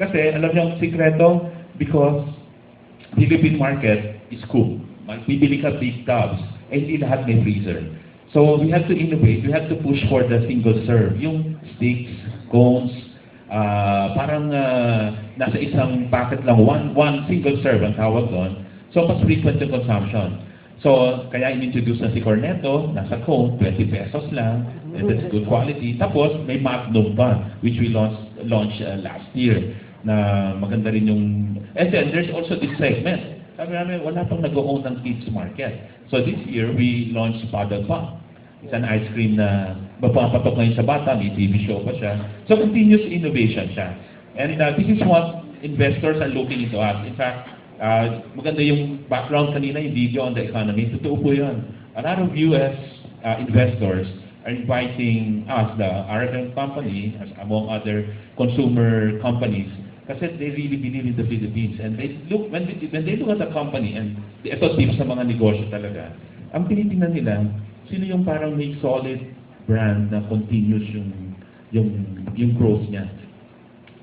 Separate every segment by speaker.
Speaker 1: Kasi, alam niyo ang sikreto, because Philippine market is cool. Bibili ka big tubs, eh hindi lahat may freezer. So, we have to innovate. We have to push for the single serve. Yung sticks, cones, ah, parang ah, nasa isang packet lang, one, one single serve ang tawag doon. So, mas frequent yung consumption. So, kaya in-introduce na si Cornetto, nasa cone, 20 pesos lang, and that's good quality. Tapos, may Magnum pa, which we launched, launched uh, last year, na maganda rin yung... And then, there's also this segment. Sabi namin, wala pang nag-own ng kids market. So, this year, we launched Paddle Pop. It's an ice cream na mapapatok ngayon sa bata, may TV show pa siya. So, continuous innovation siya. And uh, this is what investors are looking into us. In fact, uh, maganda yung background kanina, yung video on the economy. Totoo po yun. A lot of U.S. uh, investors are inviting us, the Aragon company, as among other consumer companies, kasi they really believe in the Philippines. And they look, when they, when they look at the company, and ito tips sa mga negosyo talaga, ang tinitingnan nila, sino yung parang may solid brand na continuous yung yung yung growth niya.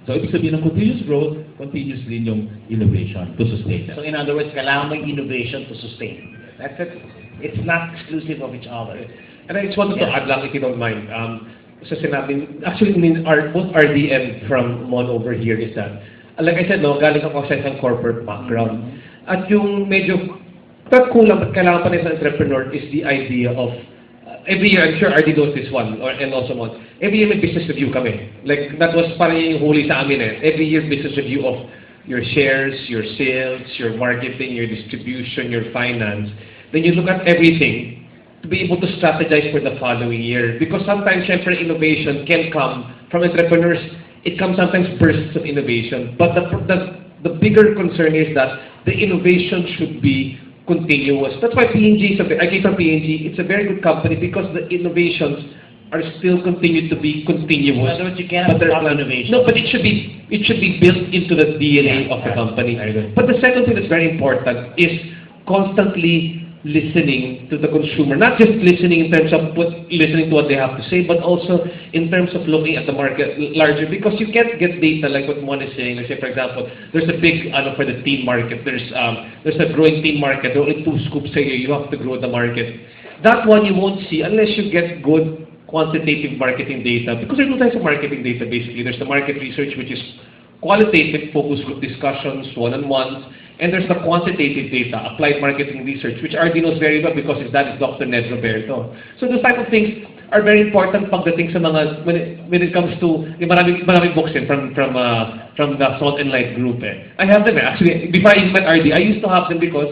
Speaker 1: So, ibig sabihin ng continuous growth, continuous rin yung innovation to sustain
Speaker 2: So
Speaker 1: that.
Speaker 2: in other words, kailangan yung innovation to sustain. That's it. It's not exclusive of each other.
Speaker 3: And I just wanted to
Speaker 2: Yeah.
Speaker 3: add lang, if you don't mind, um, sa sinabi, actually, mean, our, both RD and from Mon over here is that, like I said, no, galing ako sa isang corporate background. At yung medyo, but kulang, but kailangan pa rin sa entrepreneur is the idea of, uh, every year, I'm sure RD knows this one, or, and also Mon, every year may business review kami. Like, that was parang yung huli sa amin eh. Every year business review of your shares, your sales, your marketing, your distribution, your finance. Then you look at everything, to be able to strategize for the following year. Because sometimes, syempre, innovation can come from entrepreneurs. It comes sometimes bursts of innovation. But the, the, the bigger concern is that the innovation should be continuous. That's why P&G, is a, I came from P&G, it's a very good company because the innovations are still continue to be continuous.
Speaker 2: In other words, you cannot
Speaker 3: But they're
Speaker 2: stop innovation.
Speaker 3: No, but it should be it should be built into the DNA
Speaker 2: Yeah,
Speaker 3: of the company. But the second thing that's very important is constantly listening to the consumer. Not just listening in terms of what, listening to what they have to say, but also in terms of looking at the market larger. Because you can't get data like what Mon is saying. Like say, for example, there's a big for the teen market. There's um, there's a growing teen market. There are only two scoops a year. You have to grow the market. That one you won't see unless you get good quantitative marketing data. Because there are two types of marketing data basically. There's the market research, which is qualitative focus group discussions, one-on-ones, and there's the quantitative data, applied marketing research, which RD knows very well because his dad is Dr. Ned Roberto. So those type of things are very important pagdating sa mga, when it, when it comes to, yung maraming, maraming books din from, from, uh, from the Salt and Light group eh. I have them eh. Actually, before I met RD, I used to have them because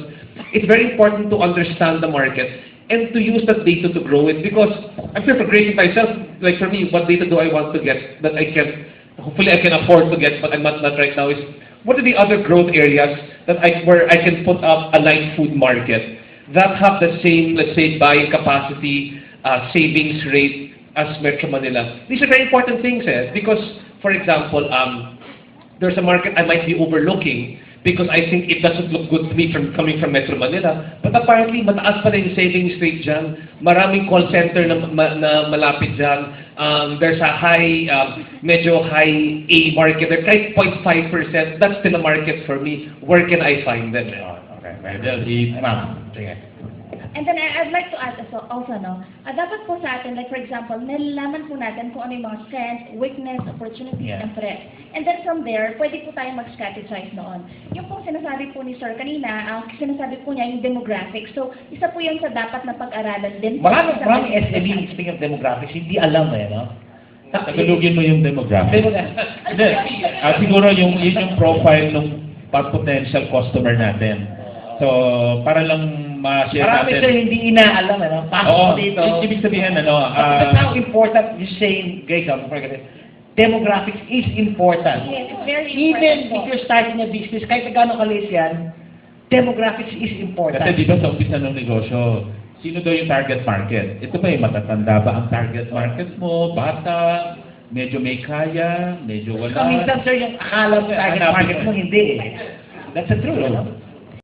Speaker 3: it's very important to understand the market and to use that data to grow it because I'm sure for myself, like for me, what data do I want to get that I can, hopefully I can afford to get, but I'm not, not right now, is what are the other growth areas that I, where I can put up a light food market that have the same, let's say, buying capacity, uh, savings rate as Metro Manila. These are very important things eh, because, for example, um, there's a market I might be overlooking because I think it doesn't look good to me from coming from Metro Manila. But apparently, mataas pa rin yung savings rate dyan. Maraming call center na, ma, na malapit dyan. Um, there's a high, um, medyo high A market. There, kahit 0.5%, that's still a market for me. Where can I find them?
Speaker 1: Okay, well, si ma'am. Sige.
Speaker 4: And then I- I'd like to add also, also no, ah, dapat po sa atin, like for example, nalalaman po natin kung ano yung mga strengths, weakness, opportunities,
Speaker 1: Yeah.
Speaker 4: and threats. And then from there, pwede po tayo mag-strategize noon. Yung pong sinasabi po ni Sir kanina, ang sinasabi po niya yung demographics. So, isa po yun sa dapat na pag-aralan din. po
Speaker 2: Marami,
Speaker 4: sa
Speaker 2: marami
Speaker 4: mga-
Speaker 2: SME, speaking of demographics, hindi alam eh, no?
Speaker 1: Tagalogin mo yung demographic. Hindi. Ah, siguro yung, yun yung profile ng potential customer natin. So, para lang ma-share
Speaker 2: Marami
Speaker 1: natin.
Speaker 2: sila hindi inaalam, eh, no? Pasok
Speaker 1: Oo,
Speaker 2: mo dito.
Speaker 1: i- ibig sabihin, ano,
Speaker 2: But that's
Speaker 1: ah,
Speaker 2: how important you saying, guys, forget it. Demographics is important.
Speaker 4: Yes, it's very
Speaker 2: Even
Speaker 4: important
Speaker 2: if you're starting a business, kahit na gano'ng kalis yan, demographics is important.
Speaker 1: kasi di ba sa umpisa ng negosyo, sino daw yung target market? Ito ba yung matatanda ba ang target market mo? Bata? Medyo may kaya? Medyo wala?
Speaker 2: Minsan, sir, yung akala mo target
Speaker 1: Hanapin
Speaker 2: market
Speaker 1: mo.
Speaker 2: mo, hindi eh. That's the truth, no?